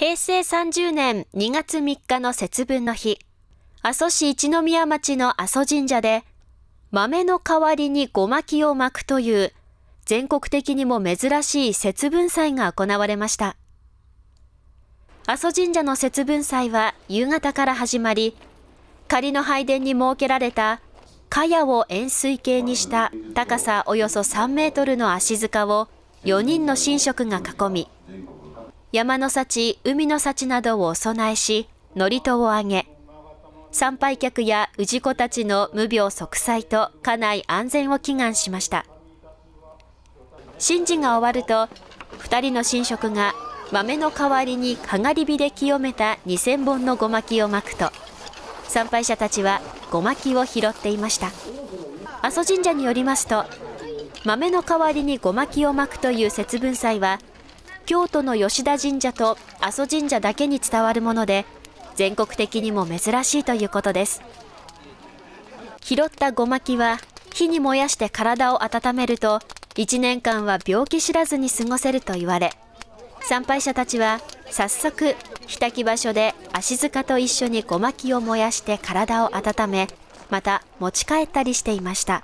平成30年2月3日の節分の日、阿蘇市一宮町の阿蘇神社で、豆の代わりにごまきを巻くという全国的にも珍しい節分祭が行われました。阿蘇神社の節分祭は夕方から始まり、仮の拝殿に設けられた茅を円錐形にした高さおよそ3メートルの足塚を4人の神職が囲み、山の幸、海の幸などをお供えし、祝詞をあげ、参拝客や氏子たちの無病息災と家内安全を祈願しました。神事が終わると、2人の神職が豆の代わりにかがり火で清めた2000本のごまきをまくと、参拝者たちはごまきを拾っていました。阿蘇神社によりますと、豆の代わりにごまきをまくという節分祭は、京都の吉田神社と阿蘇神社だけに伝わるもので、全国的にも珍しいということです。拾ったごまきは火に燃やして体を温めると1年間は病気知らずに過ごせると言われ参拝者たちは早速火焚き場所で足塚と一緒にごまきを燃やして体を温めまた持ち帰ったりしていました。